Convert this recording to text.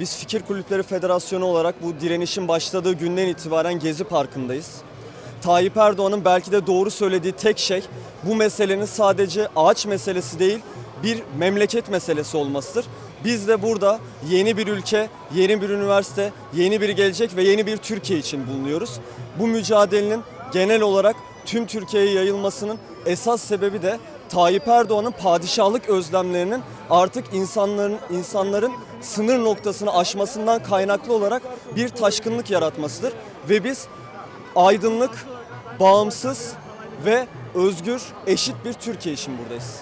Biz Fikir Kulüpleri Federasyonu olarak bu direnişin başladığı günden itibaren Gezi Parkı'ndayız. Tayyip Erdoğan'ın belki de doğru söylediği tek şey bu meselenin sadece ağaç meselesi değil bir memleket meselesi olmasıdır. Biz de burada yeni bir ülke, yeni bir üniversite, yeni bir gelecek ve yeni bir Türkiye için bulunuyoruz. Bu mücadelenin genel olarak tüm Türkiye'ye yayılmasının esas sebebi de Tayyip Erdoğan'ın padişahlık özlemlerinin artık insanların insanların sınır noktasını aşmasından kaynaklı olarak bir taşkınlık yaratmasıdır ve biz aydınlık, bağımsız ve özgür, eşit bir Türkiye için buradayız.